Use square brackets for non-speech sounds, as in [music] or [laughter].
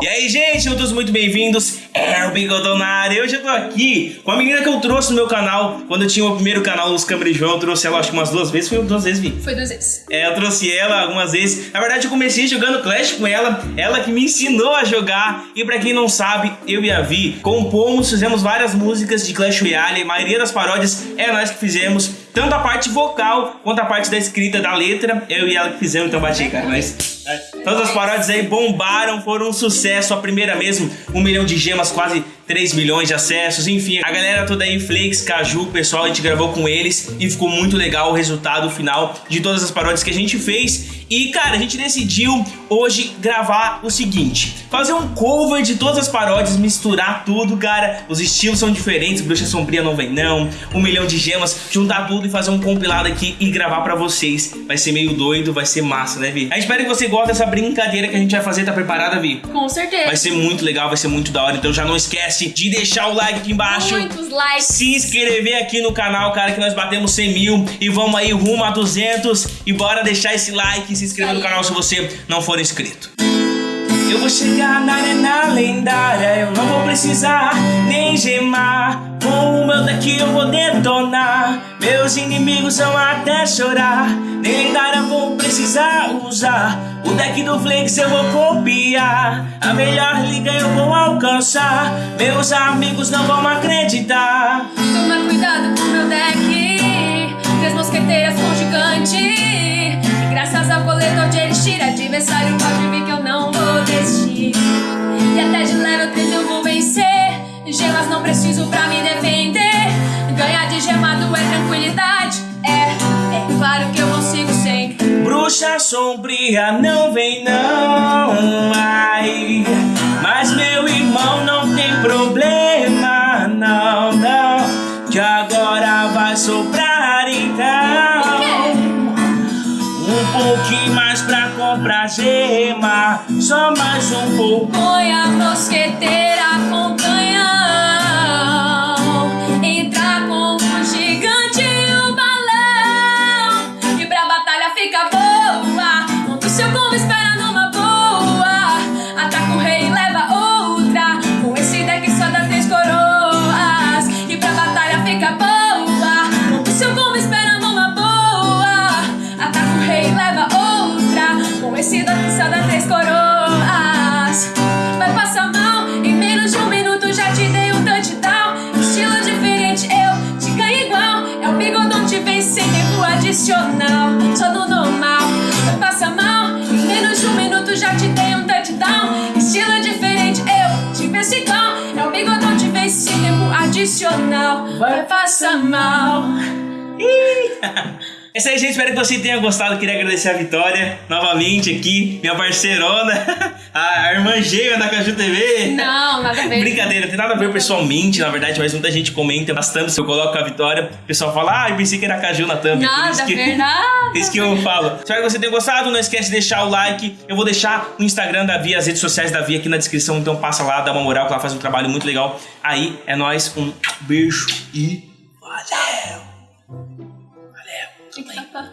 E aí, gente, todos muito bem-vindos. É o área. Hoje eu tô aqui com a menina que eu trouxe no meu canal. Quando eu tinha o primeiro canal, Luz Câmara e João, eu trouxe ela acho que umas duas vezes. Foi duas vezes, Vi? Foi duas vezes. É, eu trouxe ela algumas vezes. Na verdade, eu comecei jogando Clash com ela. Ela que me ensinou a jogar. E pra quem não sabe, eu e a Vi compomos, fizemos várias músicas de Clash Royale. A maioria das paródias é nós que fizemos. Tanto a parte vocal quanto a parte da escrita da letra. Eu e ela que fizemos, então bati, cara. Mas todas as paródias aí bombaram, foram um sucesso. A primeira mesmo, um milhão de gemas, quase 3 milhões de acessos, enfim. A galera toda aí, Flakes, Caju, pessoal, a gente gravou com eles e ficou muito legal o resultado final de todas as paródias que a gente fez. E, cara, a gente decidiu hoje gravar o seguinte, fazer um cover de todas as paródias, misturar tudo, cara. Os estilos são diferentes, Bruxa Sombria não vem não, um milhão de gemas, juntar tudo e fazer um compilado aqui e gravar pra vocês. Vai ser meio doido, vai ser massa, né, Vi? A gente espera que você goste dessa brincadeira que a gente vai fazer, tá preparada, Vi? Com certeza. Vai ser muito legal, vai ser muito da hora, então já não esquece de deixar o like aqui embaixo. Muitos likes. Se inscrever aqui no canal, cara, que nós batemos 100 mil e vamos aí rumo a 200. E bora deixar esse like e se inscrever no canal se você não for inscrito. Eu vou chegar na arena lendária, eu não vou precisar nem gemar. O meu deck eu vou detonar, meus inimigos vão até chorar. Nem lendária vou precisar usar, o deck do Flakes eu vou copiar. A melhor liga eu vou alcançar, meus amigos não vão acreditar. Toma cuidado com meu deck. Três mosqueteiras com gigante. E graças ao coletor de elixir, adversário pode vir que eu não vou desistir. E até de level 3 eu vou vencer. Gemas não preciso pra me defender. Sombria não vem não, ai Mas meu irmão não tem problema, não, não Que agora vai sobrar então. Um pouquinho mais pra comprar gema Só mais um pouco. A mosqueteira com tempo adicional. Só no normal, vai passar mal, em menos de um minuto já te dei um touchdown. Estilo diferente, eu te venço igual. É o bigodão te vence sem tempo adicional. Vai passar mal. [laughs] É isso aí, gente. Espero que você tenha gostado. Queria agradecer a Vitória novamente aqui, minha parceirona, [laughs] a irmã gêmea da Caju TV. Não, nada a ver. Brincadeira, tem nada a ver pessoalmente, na verdade, mas muita gente comenta bastante se eu coloco a Vitória. O pessoal fala, ah, eu pensei que era a Caju na thumb. Nada a ver, nada. [laughs] Isso que eu falo. Espero que você tenha gostado. Não esquece de deixar o like. Eu vou deixar o Instagram da Via, as redes sociais da Via aqui na descrição. Então passa lá, dá uma moral, que ela faz um trabalho muito legal. Aí é nóis. Um beijo e valeu! Valeu! Tem que tapar.